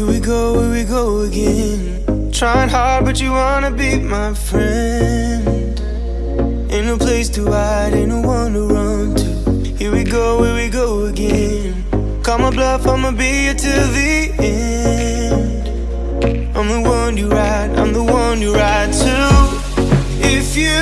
Here we go, here we go again. Trying hard, but you wanna be my friend. Ain't no place to hide, ain't no one to run to. Here we go, here we go again. Call my bluff, I'ma be here till the end. I'm the one you ride, I'm the one you ride to. If you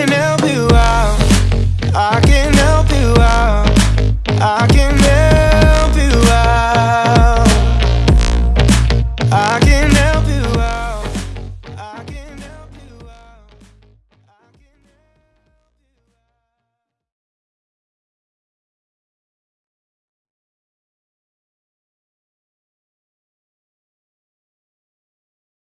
and now